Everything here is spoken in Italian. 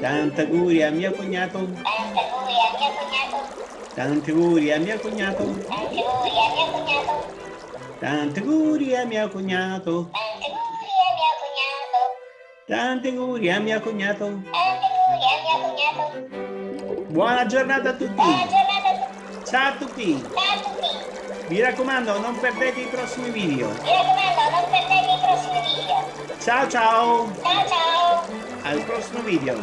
Tanti auguri a mio cognato. Tanti auguri a mio cognato. Tanti auguri a mio cognato. Tanti auguri a mio cognato. Tanti auguri a mio cognato. Tanti auguri a mio cognato. Buona giornata a tutti. Buona giornata a tutti. Ciao a tutti. Ciao a tutti. Mi raccomando, non perdete i prossimi video. Mi raccomando, non perdete i prossimi video. Ciao ciao. Ciao ciao. al próximo vídeo.